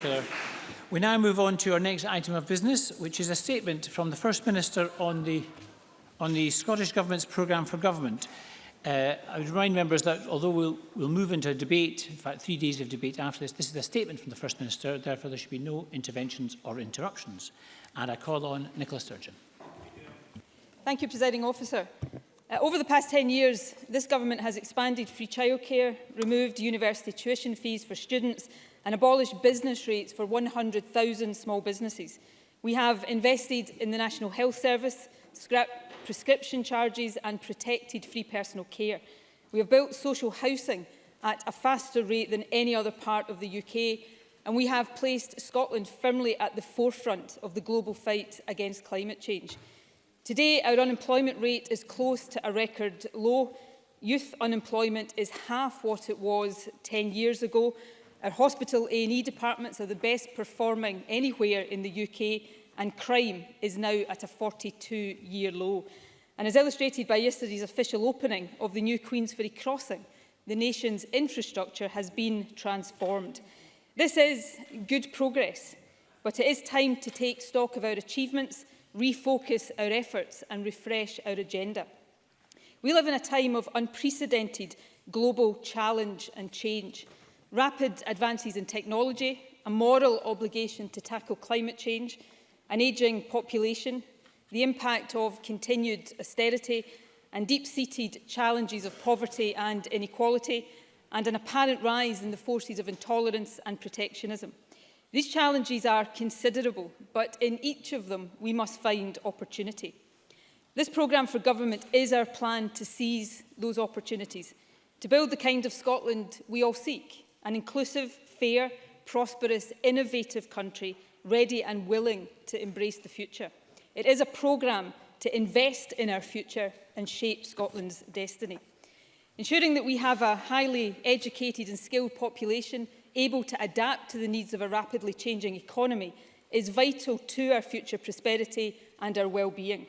Pillar. We now move on to our next item of business, which is a statement from the First Minister on the, on the Scottish Government's programme for government. Uh, I would remind members that although we'll, we'll move into a debate, in fact three days of debate after this, this is a statement from the First Minister, therefore there should be no interventions or interruptions. And I call on Nicola Sturgeon. Thank you, Presiding Officer. Uh, over the past 10 years, this government has expanded free childcare, removed university tuition fees for students and abolished business rates for 100,000 small businesses. We have invested in the National Health Service, scrapped prescription charges and protected free personal care. We have built social housing at a faster rate than any other part of the UK and we have placed Scotland firmly at the forefront of the global fight against climate change. Today, our unemployment rate is close to a record low. Youth unemployment is half what it was 10 years ago, Our hospital A&E departments are the best performing anywhere in the UK and crime is now at a 42-year low. And as illustrated by yesterday's official opening of the new Queensferry crossing, the nation's infrastructure has been transformed. This is good progress, but it is time to take stock of our achievements, refocus our efforts and refresh our agenda. We live in a time of unprecedented global challenge and change rapid advances in technology, a moral obligation to tackle climate change, an ageing population, the impact of continued austerity and deep-seated challenges of poverty and inequality, and an apparent rise in the forces of intolerance and protectionism. These challenges are considerable, but in each of them we must find opportunity. This programme for government is our plan to seize those opportunities, to build the kind of Scotland we all seek, an inclusive, fair, prosperous, innovative country ready and willing to embrace the future. It is a programme to invest in our future and shape Scotland's destiny. Ensuring that we have a highly educated and skilled population able to adapt to the needs of a rapidly changing economy is vital to our future prosperity and our well-being.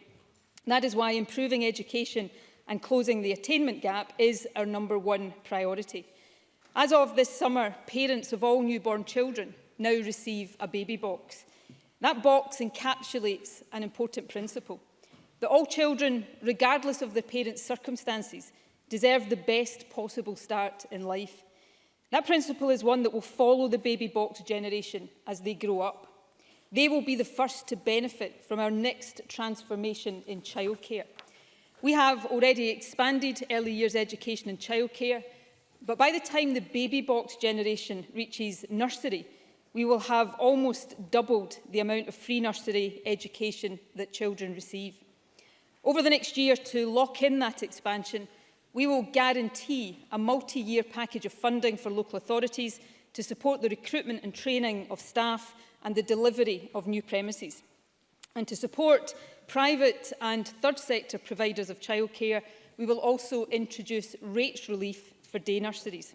That is why improving education and closing the attainment gap is our number one priority. As of this summer, parents of all newborn children now receive a baby box. That box encapsulates an important principle, that all children, regardless of their parents' circumstances, deserve the best possible start in life. That principle is one that will follow the baby box generation as they grow up. They will be the first to benefit from our next transformation in childcare. We have already expanded early years education and childcare But by the time the baby box generation reaches nursery, we will have almost doubled the amount of free nursery education that children receive. Over the next year, to lock in that expansion, we will guarantee a multi-year package of funding for local authorities to support the recruitment and training of staff and the delivery of new premises. And to support private and third sector providers of childcare, we will also introduce rates relief for day nurseries.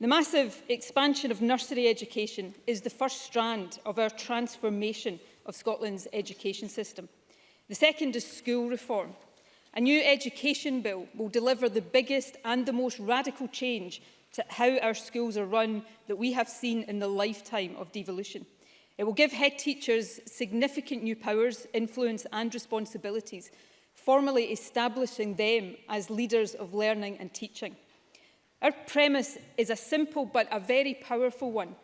The massive expansion of nursery education is the first strand of our transformation of Scotland's education system. The second is school reform. A new education bill will deliver the biggest and the most radical change to how our schools are run that we have seen in the lifetime of devolution. It will give head teachers significant new powers, influence and responsibilities, formally establishing them as leaders of learning and teaching. Our premise is a simple but a very powerful one.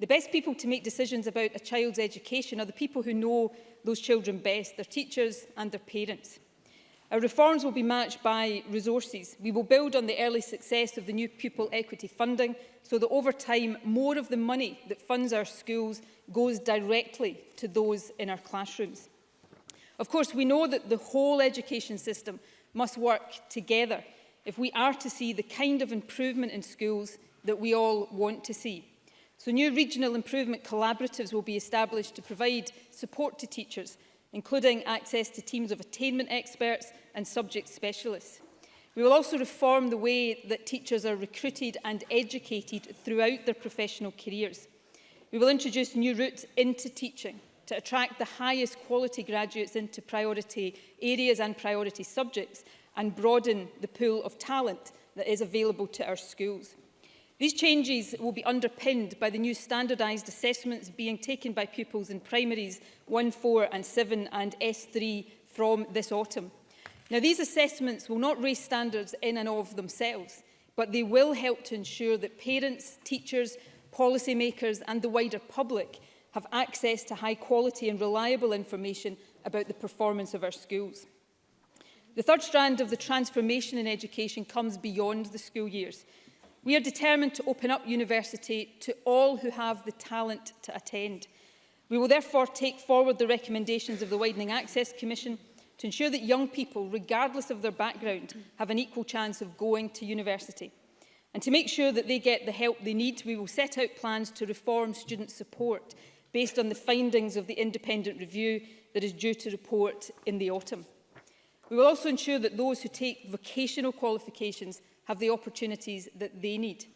The best people to make decisions about a child's education are the people who know those children best, their teachers and their parents. Our reforms will be matched by resources. We will build on the early success of the new pupil equity funding so that over time more of the money that funds our schools goes directly to those in our classrooms. Of course, we know that the whole education system must work together if we are to see the kind of improvement in schools that we all want to see. So new regional improvement collaboratives will be established to provide support to teachers, including access to teams of attainment experts and subject specialists. We will also reform the way that teachers are recruited and educated throughout their professional careers. We will introduce new routes into teaching to attract the highest quality graduates into priority areas and priority subjects and broaden the pool of talent that is available to our schools. These changes will be underpinned by the new standardised assessments being taken by pupils in primaries 1, 4 and 7 and S3 from this autumn. Now, these assessments will not raise standards in and of themselves, but they will help to ensure that parents, teachers, policymakers and the wider public have access to high quality and reliable information about the performance of our schools. The third strand of the transformation in education comes beyond the school years. We are determined to open up university to all who have the talent to attend. We will therefore take forward the recommendations of the Widening Access Commission to ensure that young people, regardless of their background, have an equal chance of going to university. And to make sure that they get the help they need, we will set out plans to reform student support based on the findings of the independent review that is due to report in the autumn. We will also ensure that those who take vocational qualifications have the opportunities that they need.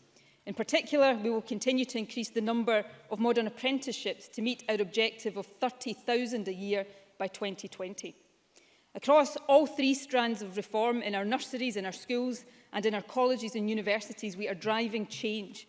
In particular, we will continue to increase the number of modern apprenticeships to meet our objective of 30,000 a year by 2020. Across all three strands of reform in our nurseries, in our schools and in our colleges and universities, we are driving change.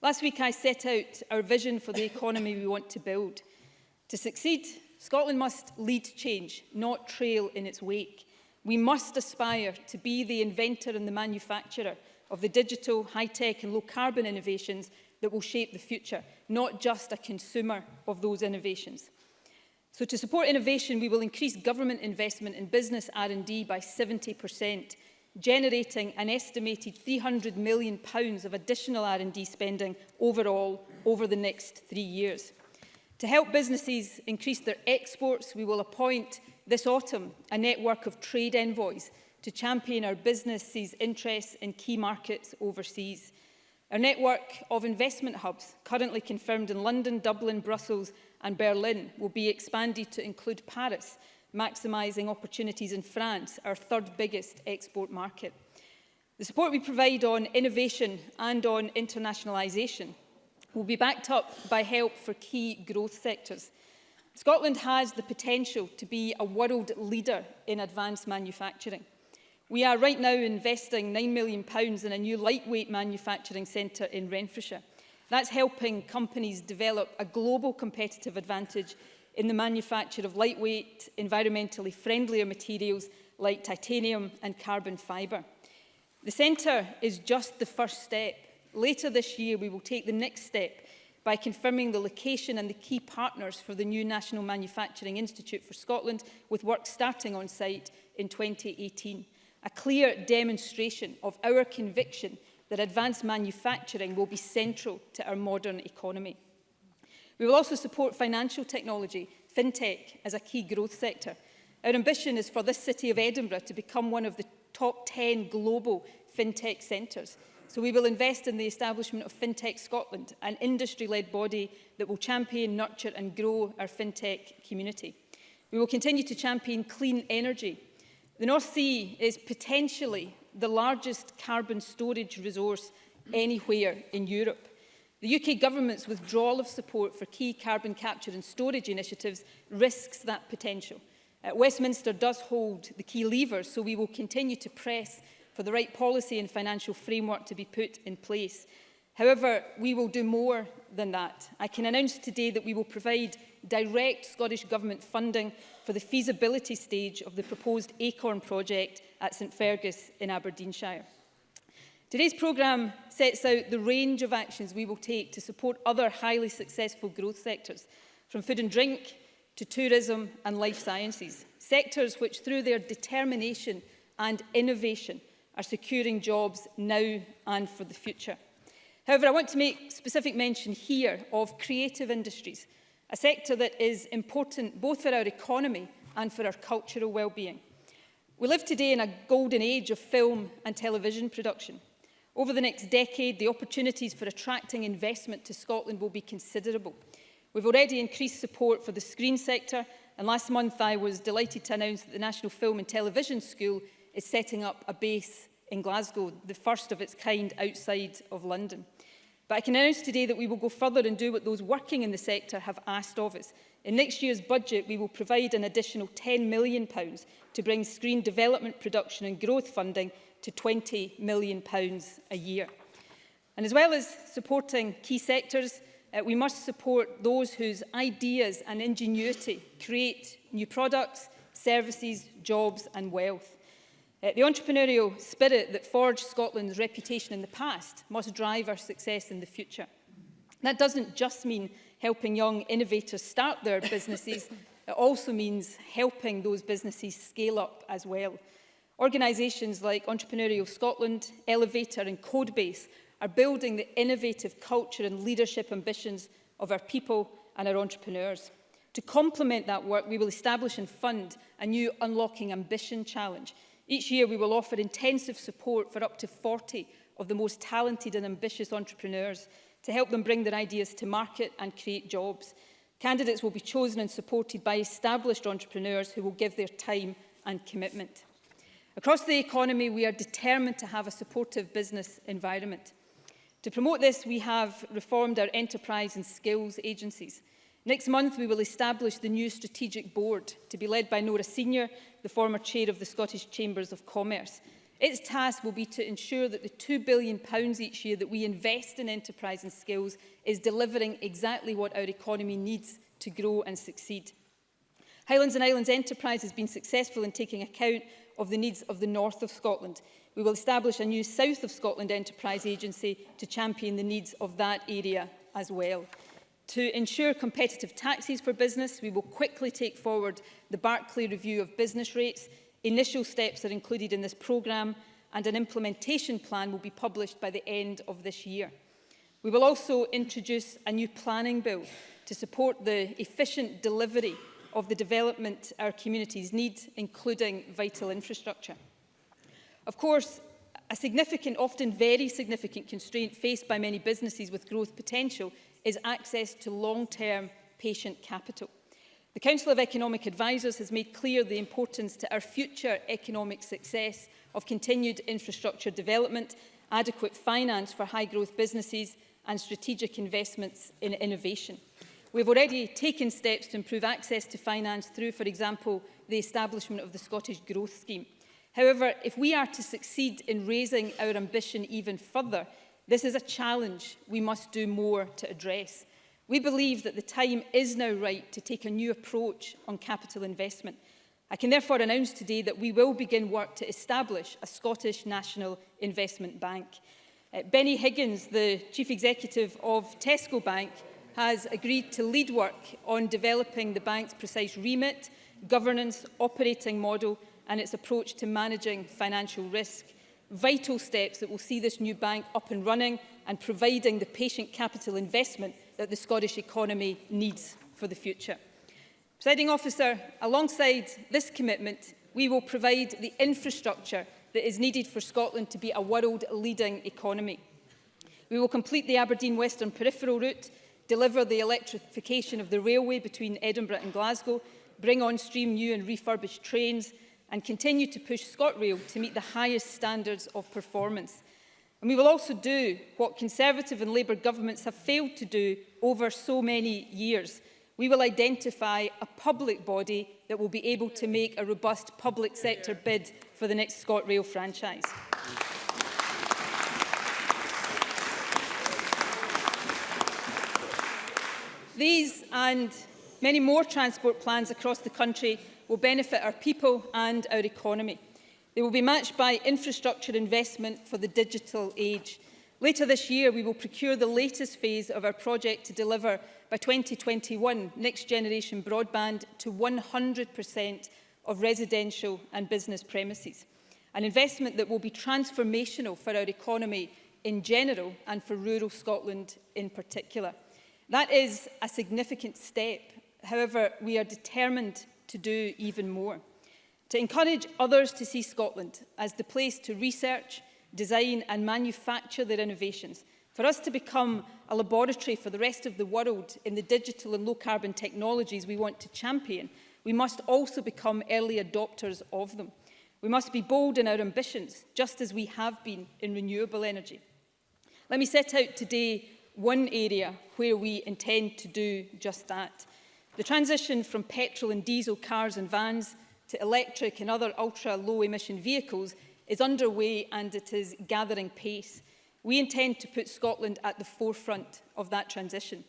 Last week I set out our vision for the economy we want to build. To succeed, Scotland must lead change, not trail in its wake. We must aspire to be the inventor and the manufacturer of the digital, high-tech and low-carbon innovations that will shape the future, not just a consumer of those innovations. So to support innovation, we will increase government investment in business R&D by 70%, generating an estimated £300 million pounds of additional R&D spending overall over the next three years. To help businesses increase their exports, we will appoint this autumn a network of trade envoys to champion our businesses' interests in key markets overseas. Our network of investment hubs, currently confirmed in London, Dublin, Brussels and Berlin, will be expanded to include Paris, maximising opportunities in France, our third biggest export market. The support we provide on innovation and on internationalisation will be backed up by help for key growth sectors, Scotland has the potential to be a world leader in advanced manufacturing. We are right now investing £9 million in a new lightweight manufacturing centre in Renfrewshire. That's helping companies develop a global competitive advantage in the manufacture of lightweight, environmentally friendlier materials like titanium and carbon fibre. The centre is just the first step. Later this year, we will take the next step by confirming the location and the key partners for the new National Manufacturing Institute for Scotland, with work starting on site in 2018. A clear demonstration of our conviction that advanced manufacturing will be central to our modern economy. We will also support financial technology, fintech, as a key growth sector. Our ambition is for this city of Edinburgh to become one of the top 10 global fintech centres So we will invest in the establishment of FinTech Scotland, an industry-led body that will champion, nurture and grow our FinTech community. We will continue to champion clean energy. The North Sea is potentially the largest carbon storage resource anywhere in Europe. The UK government's withdrawal of support for key carbon capture and storage initiatives risks that potential. Uh, Westminster does hold the key lever, so we will continue to press for the right policy and financial framework to be put in place. However, we will do more than that. I can announce today that we will provide direct Scottish Government funding for the feasibility stage of the proposed ACORN project at St Fergus in Aberdeenshire. Today's programme sets out the range of actions we will take to support other highly successful growth sectors, from food and drink to tourism and life sciences, sectors which through their determination and innovation are securing jobs now and for the future. However, I want to make specific mention here of creative industries, a sector that is important both for our economy and for our cultural well-being. We live today in a golden age of film and television production. Over the next decade, the opportunities for attracting investment to Scotland will be considerable. We've already increased support for the screen sector, and last month I was delighted to announce that the National Film and Television School is setting up a base in Glasgow, the first of its kind outside of London. But I can announce today that we will go further and do what those working in the sector have asked of us. In next year's budget, we will provide an additional £10 million to bring screen development production and growth funding to £20 million a year. And as well as supporting key sectors, uh, we must support those whose ideas and ingenuity create new products, services, jobs and wealth. Uh, the entrepreneurial spirit that forged Scotland's reputation in the past must drive our success in the future. That doesn't just mean helping young innovators start their businesses, it also means helping those businesses scale up as well. Organisations like Entrepreneurial Scotland, Elevator and Codebase are building the innovative culture and leadership ambitions of our people and our entrepreneurs. To complement that work, we will establish and fund a new Unlocking Ambition Challenge – Each year we will offer intensive support for up to 40 of the most talented and ambitious entrepreneurs to help them bring their ideas to market and create jobs. Candidates will be chosen and supported by established entrepreneurs who will give their time and commitment. Across the economy, we are determined to have a supportive business environment. To promote this, we have reformed our enterprise and skills agencies. Next month, we will establish the new strategic board to be led by Nora Senior the former chair of the Scottish Chambers of Commerce. Its task will be to ensure that the £2 billion each year that we invest in enterprise and skills is delivering exactly what our economy needs to grow and succeed. Highlands and Islands Enterprise has been successful in taking account of the needs of the north of Scotland. We will establish a new South of Scotland Enterprise Agency to champion the needs of that area as well. To ensure competitive taxes for business, we will quickly take forward the Barclay review of business rates. Initial steps are included in this programme and an implementation plan will be published by the end of this year. We will also introduce a new planning bill to support the efficient delivery of the development our communities need, including vital infrastructure. Of course, a significant, often very significant constraint faced by many businesses with growth potential is access to long-term patient capital. The Council of Economic Advisers has made clear the importance to our future economic success of continued infrastructure development, adequate finance for high-growth businesses and strategic investments in innovation. We've already taken steps to improve access to finance through, for example, the establishment of the Scottish Growth Scheme. However, if we are to succeed in raising our ambition even further, This is a challenge we must do more to address. We believe that the time is now right to take a new approach on capital investment. I can therefore announce today that we will begin work to establish a Scottish National Investment Bank. Uh, Benny Higgins, the Chief Executive of Tesco Bank, has agreed to lead work on developing the bank's precise remit, governance, operating model and its approach to managing financial risk vital steps that will see this new bank up and running and providing the patient capital investment that the Scottish economy needs for the future. Presiding officer, alongside this commitment, we will provide the infrastructure that is needed for Scotland to be a world-leading economy. We will complete the Aberdeen Western Peripheral Route, deliver the electrification of the railway between Edinburgh and Glasgow, bring on stream new and refurbished trains, and continue to push ScotRail to meet the highest standards of performance. And we will also do what Conservative and Labour governments have failed to do over so many years. We will identify a public body that will be able to make a robust public sector bid for the next ScotRail franchise. These and many more transport plans across the country will benefit our people and our economy. They will be matched by infrastructure investment for the digital age. Later this year, we will procure the latest phase of our project to deliver by 2021 next generation broadband to 100% of residential and business premises. An investment that will be transformational for our economy in general and for rural Scotland in particular. That is a significant step. However, we are determined to do even more, to encourage others to see Scotland as the place to research, design and manufacture their innovations, for us to become a laboratory for the rest of the world in the digital and low-carbon technologies we want to champion, we must also become early adopters of them. We must be bold in our ambitions, just as we have been in renewable energy. Let me set out today one area where we intend to do just that – The transition from petrol and diesel cars and vans to electric and other ultra-low emission vehicles is underway and it is gathering pace. We intend to put Scotland at the forefront of that transition.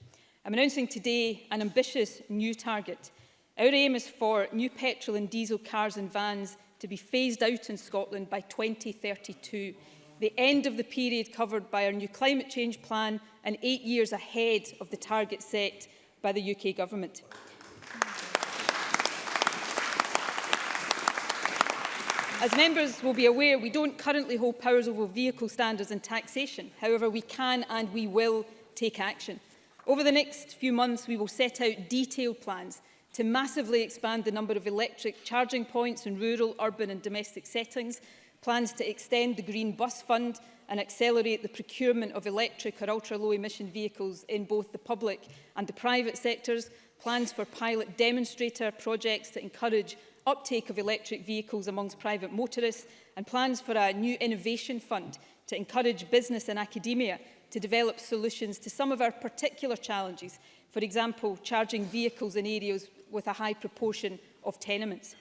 I'm announcing today an ambitious new target. Our aim is for new petrol and diesel cars and vans to be phased out in Scotland by 2032, the end of the period covered by our new climate change plan and eight years ahead of the target set by the UK Government. As members will be aware, we don't currently hold powers over vehicle standards and taxation. However, we can and we will take action. Over the next few months, we will set out detailed plans to massively expand the number of electric charging points in rural, urban and domestic settings, plans to extend the Green Bus Fund and accelerate the procurement of electric or ultra-low emission vehicles in both the public and the private sectors, plans for pilot demonstrator projects to encourage uptake of electric vehicles amongst private motorists, and plans for a new innovation fund to encourage business and academia to develop solutions to some of our particular challenges, for example, charging vehicles in areas with a high proportion of tenements.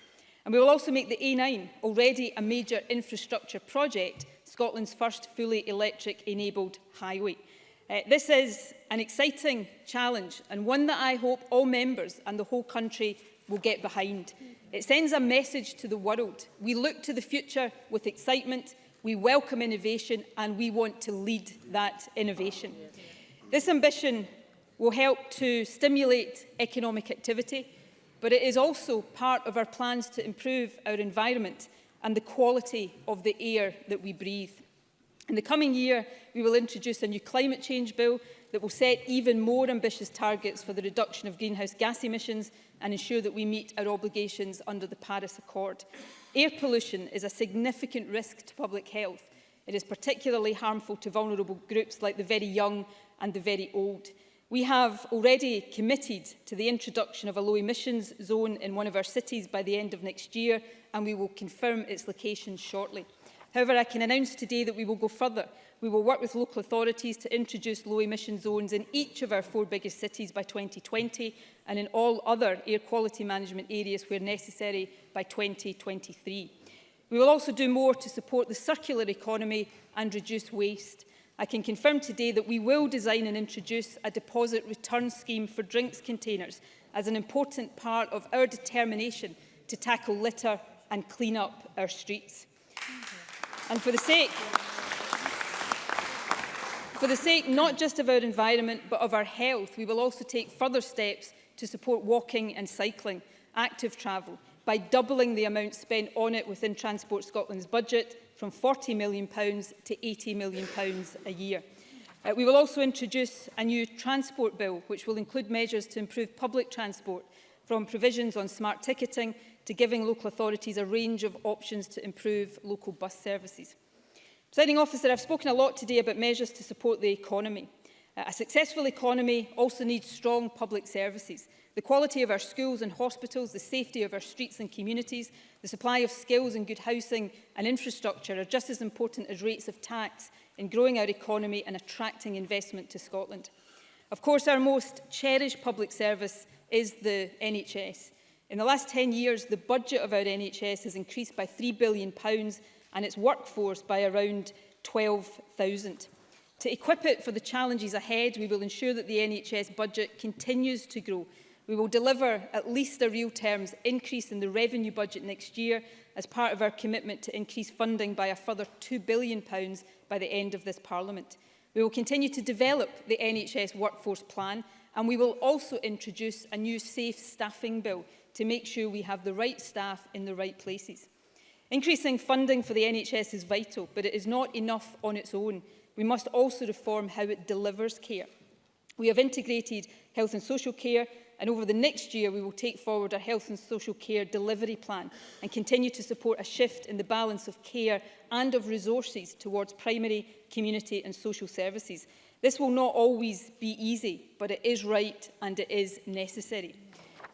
And we will also make the A9 already a major infrastructure project Scotland's first fully electric-enabled highway. Uh, this is an exciting challenge and one that I hope all members and the whole country will get behind. It sends a message to the world. We look to the future with excitement, we welcome innovation and we want to lead that innovation. This ambition will help to stimulate economic activity, but it is also part of our plans to improve our environment and the quality of the air that we breathe. In the coming year, we will introduce a new climate change bill that will set even more ambitious targets for the reduction of greenhouse gas emissions and ensure that we meet our obligations under the Paris Accord. Air pollution is a significant risk to public health. It is particularly harmful to vulnerable groups like the very young and the very old. We have already committed to the introduction of a low emissions zone in one of our cities by the end of next year and we will confirm its location shortly. However, I can announce today that we will go further. We will work with local authorities to introduce low emission zones in each of our four biggest cities by 2020 and in all other air quality management areas where necessary by 2023. We will also do more to support the circular economy and reduce waste. I can confirm today that we will design and introduce a deposit return scheme for drinks containers as an important part of our determination to tackle litter and clean up our streets. And for the sake For the sake not just of our environment but of our health, we will also take further steps to support walking and cycling, active travel, by doubling the amount spent on it within Transport Scotland's budget from £40 million to £80 million a year. Uh, we will also introduce a new transport bill, which will include measures to improve public transport, from provisions on smart ticketing to giving local authorities a range of options to improve local bus services. Presiding officer, I've spoken a lot today about measures to support the economy. Uh, a successful economy also needs strong public services, The quality of our schools and hospitals, the safety of our streets and communities, the supply of skills and good housing and infrastructure are just as important as rates of tax in growing our economy and attracting investment to Scotland. Of course, our most cherished public service is the NHS. In the last 10 years, the budget of our NHS has increased by £3 billion and its workforce by around 12,000. To equip it for the challenges ahead, we will ensure that the NHS budget continues to grow We will deliver at least a real terms increase in the revenue budget next year as part of our commitment to increase funding by a further £2 billion by the end of this Parliament. We will continue to develop the NHS workforce plan and we will also introduce a new safe staffing bill to make sure we have the right staff in the right places. Increasing funding for the NHS is vital, but it is not enough on its own. We must also reform how it delivers care. We have integrated health and social care and over the next year we will take forward our health and social care delivery plan and continue to support a shift in the balance of care and of resources towards primary, community and social services. This will not always be easy, but it is right and it is necessary.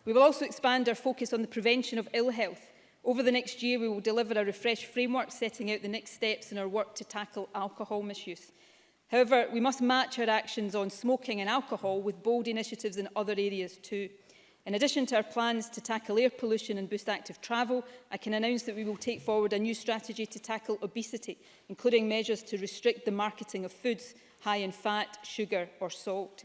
We will also expand our focus on the prevention of ill health. Over the next year, we will deliver a refreshed framework setting out the next steps in our work to tackle alcohol misuse. However, we must match our actions on smoking and alcohol with bold initiatives in other areas too. In addition to our plans to tackle air pollution and boost active travel, I can announce that we will take forward a new strategy to tackle obesity, including measures to restrict the marketing of foods high in fat, sugar or salt.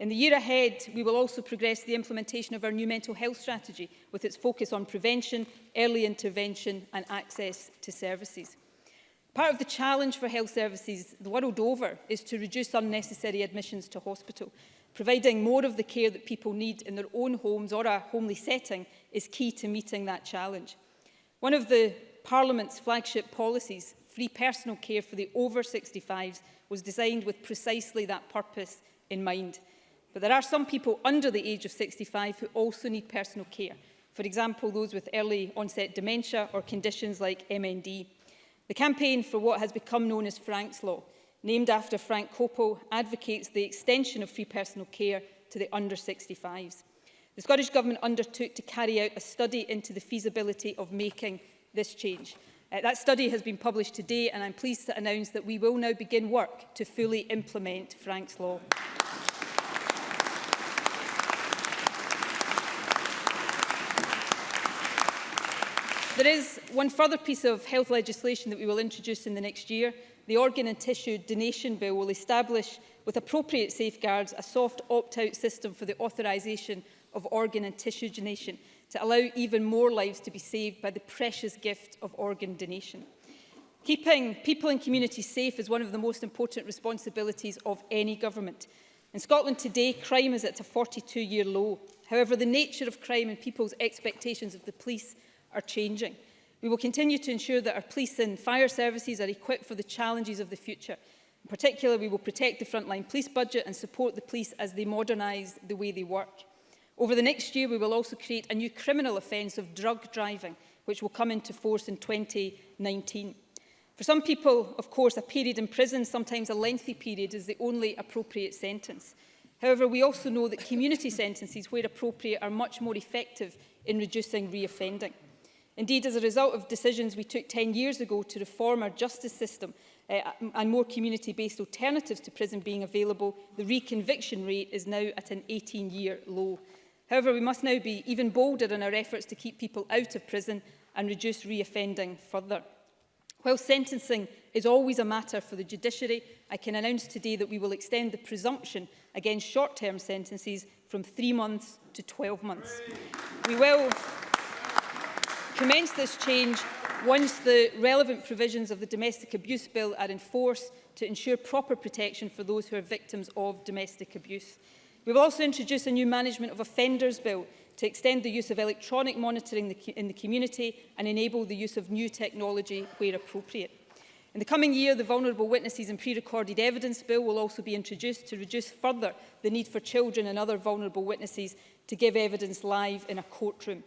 In the year ahead, we will also progress the implementation of our new mental health strategy with its focus on prevention, early intervention and access to services. Part of the challenge for health services the world over is to reduce unnecessary admissions to hospital. Providing more of the care that people need in their own homes or a homely setting is key to meeting that challenge. One of the Parliament's flagship policies, free personal care for the over 65s, was designed with precisely that purpose in mind. But there are some people under the age of 65 who also need personal care. For example, those with early onset dementia or conditions like MND. The campaign for what has become known as Frank's Law, named after Frank Coppo, advocates the extension of free personal care to the under 65s. The Scottish Government undertook to carry out a study into the feasibility of making this change. Uh, that study has been published today and I'm pleased to announce that we will now begin work to fully implement Frank's Law. There is one further piece of health legislation that we will introduce in the next year. The Organ and Tissue Donation Bill will establish, with appropriate safeguards, a soft opt-out system for the authorisation of organ and tissue donation to allow even more lives to be saved by the precious gift of organ donation. Keeping people and communities safe is one of the most important responsibilities of any government. In Scotland today, crime is at a 42-year low. However, the nature of crime and people's expectations of the police are changing. We will continue to ensure that our police and fire services are equipped for the challenges of the future. In particular, we will protect the frontline police budget and support the police as they modernise the way they work. Over the next year, we will also create a new criminal offence of drug driving, which will come into force in 2019. For some people, of course, a period in prison, sometimes a lengthy period, is the only appropriate sentence. However, we also know that community sentences, where appropriate, are much more effective in reducing reoffending. Indeed, as a result of decisions we took 10 years ago to reform our justice system uh, and more community-based alternatives to prison being available, the reconviction rate is now at an 18-year low. However, we must now be even bolder in our efforts to keep people out of prison and reduce reoffending further. While sentencing is always a matter for the judiciary, I can announce today that we will extend the presumption against short-term sentences from three months to 12 months. We will commence this change once the relevant provisions of the Domestic Abuse Bill are in force to ensure proper protection for those who are victims of domestic abuse. We will also introduce a new Management of Offenders Bill to extend the use of electronic monitoring in the community and enable the use of new technology where appropriate. In the coming year, the Vulnerable Witnesses and Pre-Recorded Evidence Bill will also be introduced to reduce further the need for children and other vulnerable witnesses to give evidence live in a courtroom.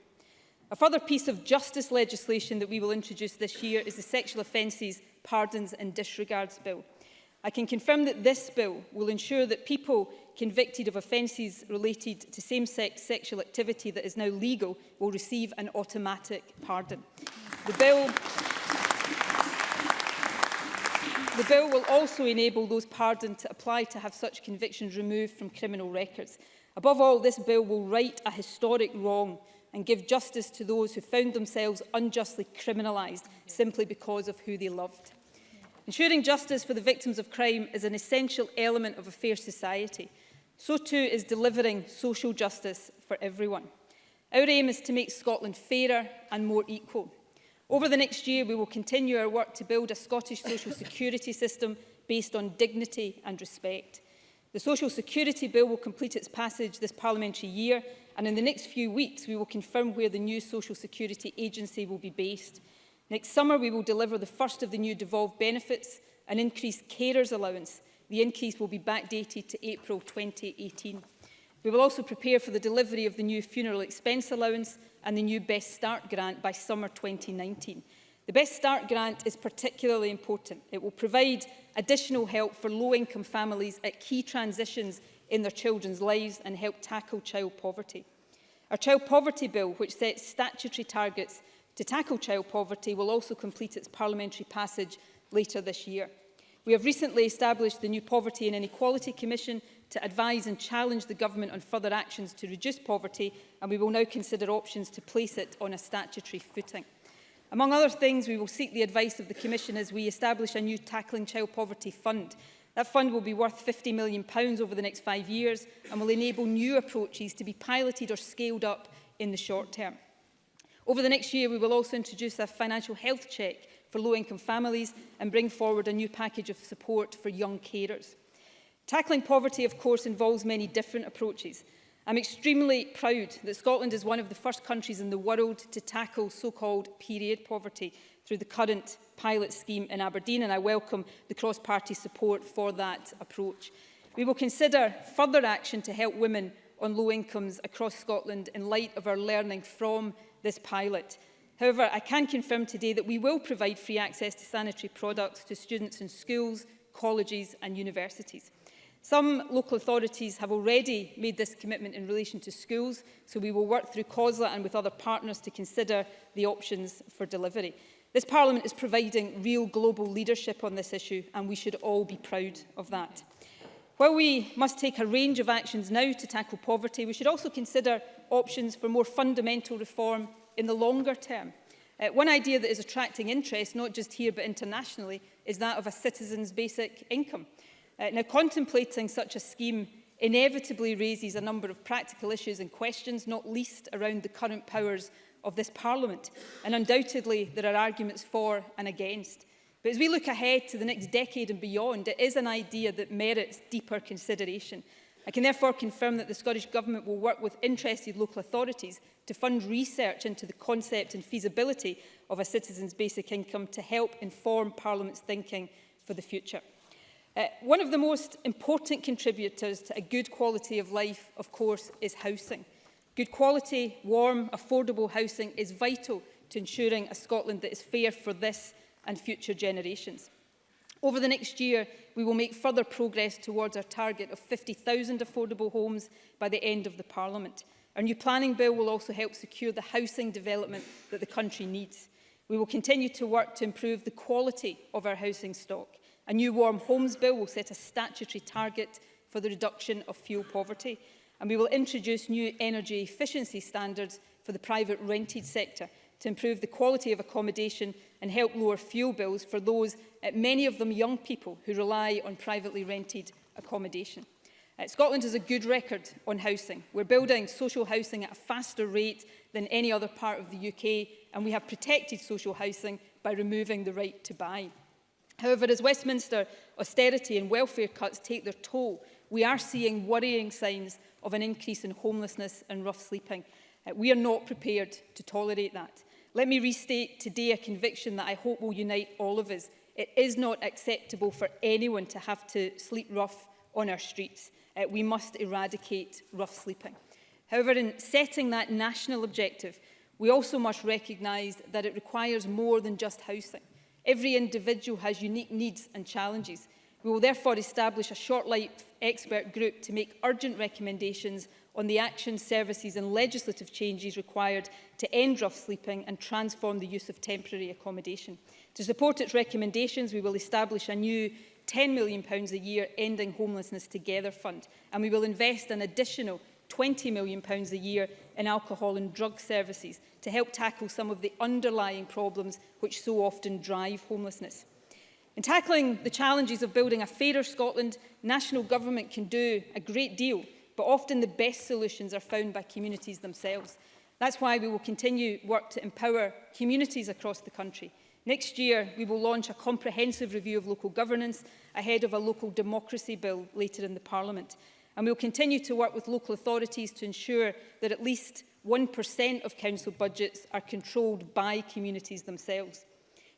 A further piece of justice legislation that we will introduce this year is the Sexual Offences, Pardons and Disregards Bill. I can confirm that this bill will ensure that people convicted of offences related to same-sex sexual activity that is now legal will receive an automatic pardon. The bill The bill will also enable those pardoned to apply to have such convictions removed from criminal records. Above all, this bill will right a historic wrong and give justice to those who found themselves unjustly criminalised simply because of who they loved. Ensuring justice for the victims of crime is an essential element of a fair society. So too is delivering social justice for everyone. Our aim is to make Scotland fairer and more equal. Over the next year, we will continue our work to build a Scottish social security system based on dignity and respect. The Social Security Bill will complete its passage this parliamentary year and in the next few weeks we will confirm where the new Social Security Agency will be based. Next summer we will deliver the first of the new devolved benefits, an increased carers allowance. The increase will be backdated to April 2018. We will also prepare for the delivery of the new funeral expense allowance and the new Best Start grant by summer 2019. The Best Start grant is particularly important. It will provide additional help for low-income families at key transitions in their children's lives and help tackle child poverty. Our Child Poverty Bill, which sets statutory targets to tackle child poverty, will also complete its parliamentary passage later this year. We have recently established the new Poverty and Inequality Commission to advise and challenge the government on further actions to reduce poverty, and we will now consider options to place it on a statutory footing. Among other things, we will seek the advice of the Commission as we establish a new Tackling Child Poverty Fund. That fund will be worth £50 million pounds over the next five years and will enable new approaches to be piloted or scaled up in the short term. Over the next year, we will also introduce a financial health check for low-income families and bring forward a new package of support for young carers. Tackling poverty, of course, involves many different approaches – I'm extremely proud that Scotland is one of the first countries in the world to tackle so-called period poverty through the current pilot scheme in Aberdeen and I welcome the cross-party support for that approach. We will consider further action to help women on low incomes across Scotland in light of our learning from this pilot. However, I can confirm today that we will provide free access to sanitary products to students in schools, colleges and universities. Some local authorities have already made this commitment in relation to schools, so we will work through COSLA and with other partners to consider the options for delivery. This Parliament is providing real global leadership on this issue, and we should all be proud of that. While we must take a range of actions now to tackle poverty, we should also consider options for more fundamental reform in the longer term. Uh, one idea that is attracting interest, not just here but internationally, is that of a citizen's basic income. Uh, now, contemplating such a scheme inevitably raises a number of practical issues and questions, not least around the current powers of this Parliament. And undoubtedly, there are arguments for and against. But as we look ahead to the next decade and beyond, it is an idea that merits deeper consideration. I can therefore confirm that the Scottish Government will work with interested local authorities to fund research into the concept and feasibility of a citizen's basic income to help inform Parliament's thinking for the future. Uh, one of the most important contributors to a good quality of life, of course, is housing. Good quality, warm, affordable housing is vital to ensuring a Scotland that is fair for this and future generations. Over the next year, we will make further progress towards our target of 50,000 affordable homes by the end of the Parliament. Our new planning bill will also help secure the housing development that the country needs. We will continue to work to improve the quality of our housing stock. A new Warm Homes Bill will set a statutory target for the reduction of fuel poverty. And we will introduce new energy efficiency standards for the private rented sector to improve the quality of accommodation and help lower fuel bills for those, eh, many of them young people, who rely on privately rented accommodation. Uh, Scotland has a good record on housing. We're building social housing at a faster rate than any other part of the UK, and we have protected social housing by removing the right to buy. However, as Westminster austerity and welfare cuts take their toll, we are seeing worrying signs of an increase in homelessness and rough sleeping. Uh, we are not prepared to tolerate that. Let me restate today a conviction that I hope will unite all of us. It is not acceptable for anyone to have to sleep rough on our streets. Uh, we must eradicate rough sleeping. However, in setting that national objective, we also must recognise that it requires more than just housing. Every individual has unique needs and challenges. We will therefore establish a short-life expert group to make urgent recommendations on the action, services and legislative changes required to end rough sleeping and transform the use of temporary accommodation. To support its recommendations, we will establish a new £10 million a year Ending Homelessness Together Fund, and we will invest an additional £20 million a year in alcohol and drug services to help tackle some of the underlying problems which so often drive homelessness. In tackling the challenges of building a fairer Scotland, national government can do a great deal, but often the best solutions are found by communities themselves. That's why we will continue work to empower communities across the country. Next year, we will launch a comprehensive review of local governance ahead of a local democracy bill later in the Parliament. And we will continue to work with local authorities to ensure that at least 1% of council budgets are controlled by communities themselves.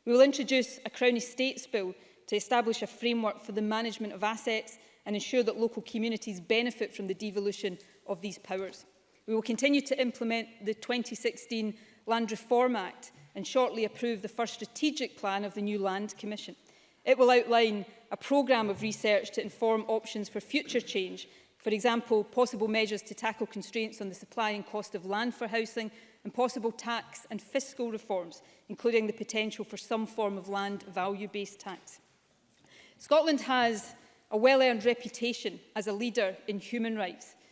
We will introduce a Crown Estates Bill to establish a framework for the management of assets and ensure that local communities benefit from the devolution of these powers. We will continue to implement the 2016 Land Reform Act and shortly approve the first strategic plan of the new Land Commission. It will outline a programme of research to inform options for future change For example, possible measures to tackle constraints on the supply and cost of land for housing and possible tax and fiscal reforms, including the potential for some form of land value-based tax. Scotland has a well-earned reputation as a leader in human rights,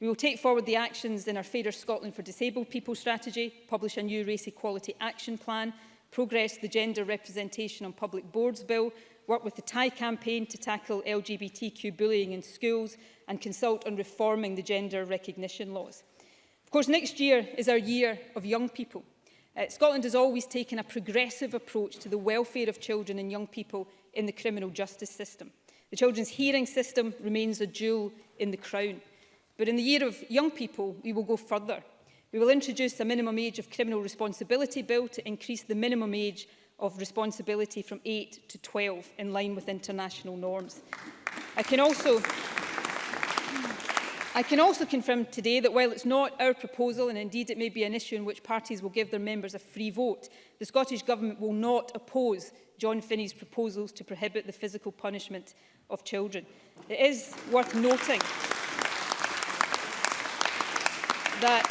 We will take forward the actions in our Fairer Scotland for Disabled People strategy, publish a new Race Equality Action Plan, progress the Gender Representation on Public Boards Bill, work with the TIE campaign to tackle LGBTQ bullying in schools and consult on reforming the gender recognition laws. Of course, next year is our year of young people. Uh, Scotland has always taken a progressive approach to the welfare of children and young people in the criminal justice system. The children's hearing system remains a jewel in the crown. But in the year of young people, we will go further. We will introduce a minimum age of criminal responsibility bill to increase the minimum age of responsibility from 8 to 12 in line with international norms. I can also I can also confirm today that while it's not our proposal, and indeed it may be an issue in which parties will give their members a free vote, the Scottish Government will not oppose John Finney's proposals to prohibit the physical punishment of children. It is worth noting that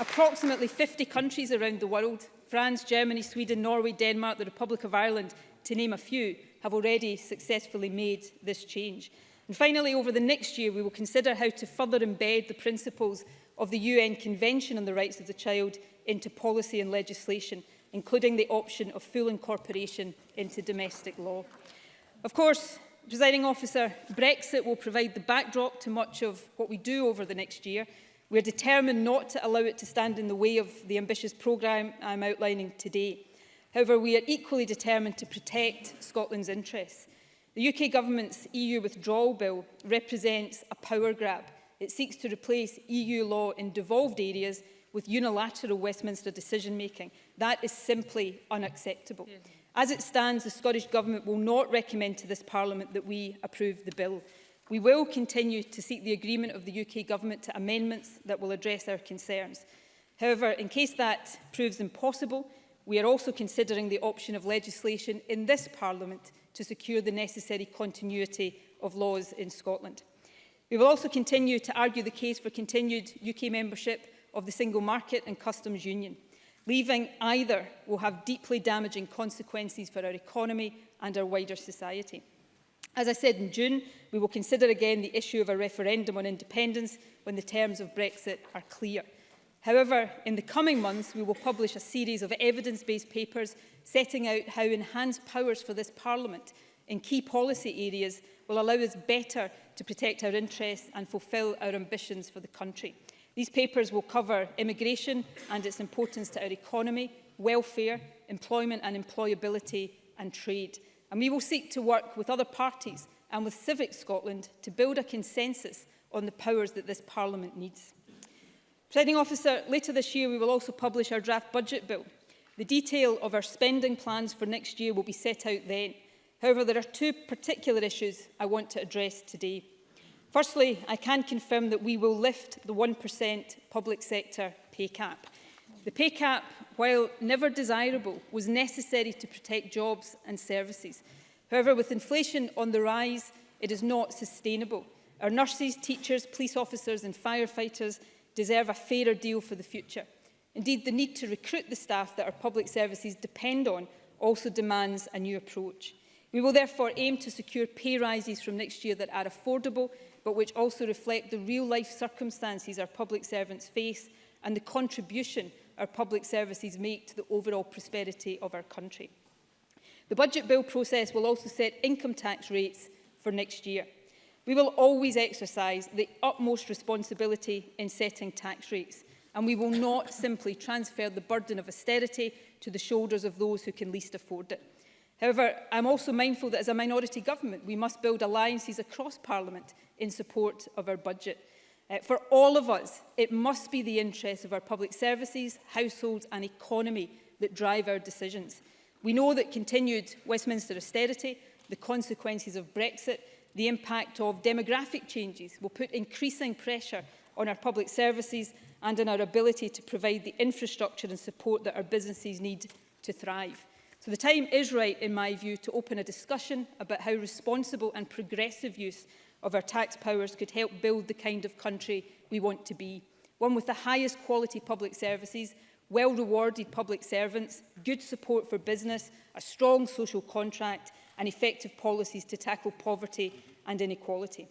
approximately 50 countries around the world, France, Germany, Sweden, Norway, Denmark, the Republic of Ireland, to name a few, have already successfully made this change. And finally, over the next year, we will consider how to further embed the principles of the UN Convention on the Rights of the Child into policy and legislation, including the option of full incorporation into domestic law. Of course, presiding officer, Brexit will provide the backdrop to much of what we do over the next year. We are determined not to allow it to stand in the way of the ambitious programme I'm outlining today. However, we are equally determined to protect Scotland's interests. The UK Government's EU withdrawal bill represents a power grab. It seeks to replace EU law in devolved areas with unilateral Westminster decision-making. That is simply unacceptable. As it stands, the Scottish Government will not recommend to this Parliament that we approve the bill. We will continue to seek the agreement of the UK Government to amendments that will address our concerns. However, in case that proves impossible, we are also considering the option of legislation in this Parliament to secure the necessary continuity of laws in Scotland. We will also continue to argue the case for continued UK membership of the single market and customs union. Leaving either will have deeply damaging consequences for our economy and our wider society. As I said in June, we will consider again the issue of a referendum on independence when the terms of Brexit are clear. However, in the coming months, we will publish a series of evidence-based papers setting out how enhanced powers for this Parliament in key policy areas will allow us better to protect our interests and fulfil our ambitions for the country. These papers will cover immigration and its importance to our economy, welfare, employment and employability and trade. And we will seek to work with other parties and with Civic Scotland to build a consensus on the powers that this Parliament needs. Presiding officer, later this year we will also publish our draft budget bill. The detail of our spending plans for next year will be set out then. However, there are two particular issues I want to address today. Firstly, I can confirm that we will lift the 1% public sector pay cap. The pay cap, while never desirable, was necessary to protect jobs and services. However, with inflation on the rise, it is not sustainable. Our nurses, teachers, police officers and firefighters deserve a fairer deal for the future. Indeed, the need to recruit the staff that our public services depend on also demands a new approach. We will therefore aim to secure pay rises from next year that are affordable, but which also reflect the real-life circumstances our public servants face and the contribution our public services make to the overall prosperity of our country. The budget bill process will also set income tax rates for next year. We will always exercise the utmost responsibility in setting tax rates and we will not simply transfer the burden of austerity to the shoulders of those who can least afford it. However, I'm also mindful that as a minority government, we must build alliances across Parliament in support of our budget. Uh, for all of us, it must be the interests of our public services, households and economy that drive our decisions. We know that continued Westminster austerity, the consequences of Brexit the impact of demographic changes will put increasing pressure on our public services and on our ability to provide the infrastructure and support that our businesses need to thrive. So the time is right, in my view, to open a discussion about how responsible and progressive use of our tax powers could help build the kind of country we want to be. One with the highest quality public services, well-rewarded public servants, good support for business, a strong social contract and effective policies to tackle poverty and inequality.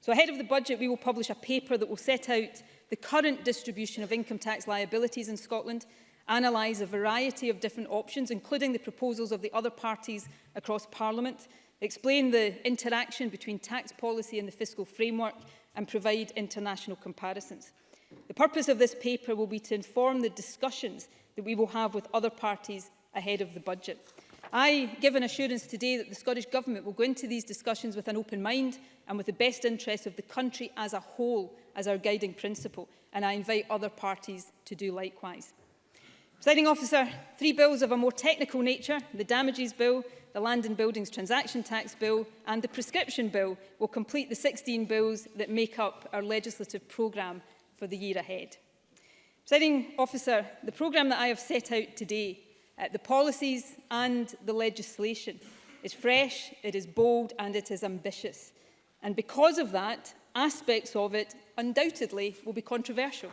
So ahead of the budget, we will publish a paper that will set out the current distribution of income tax liabilities in Scotland, analyse a variety of different options, including the proposals of the other parties across Parliament, explain the interaction between tax policy and the fiscal framework, and provide international comparisons. The purpose of this paper will be to inform the discussions that we will have with other parties ahead of the budget. I give an assurance today that the Scottish Government will go into these discussions with an open mind and with the best interests of the country as a whole as our guiding principle, and I invite other parties to do likewise. Presiding officer, three bills of a more technical nature, the Damages Bill, the Land and Buildings Transaction Tax Bill and the Prescription Bill will complete the 16 bills that make up our legislative programme for the year ahead. Presiding officer, the programme that I have set out today uh, the policies and the legislation is fresh, it is bold and it is ambitious. And because of that, aspects of it undoubtedly will be controversial.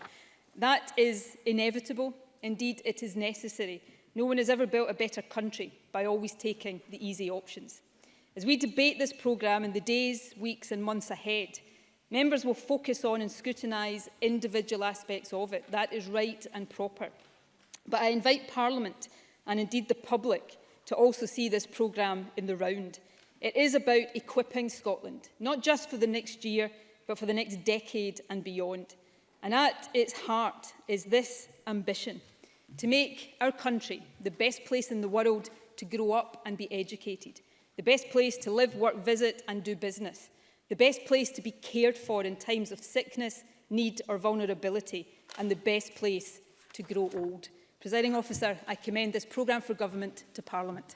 That is inevitable. Indeed, it is necessary. No one has ever built a better country by always taking the easy options. As we debate this programme in the days, weeks and months ahead, members will focus on and scrutinise individual aspects of it. That is right and proper. But I invite Parliament and indeed the public to also see this programme in the round. It is about equipping Scotland, not just for the next year, but for the next decade and beyond. And at its heart is this ambition to make our country the best place in the world to grow up and be educated, the best place to live, work, visit and do business, the best place to be cared for in times of sickness, need or vulnerability, and the best place to grow old. Presiding officer, I commend this programme for government to Parliament.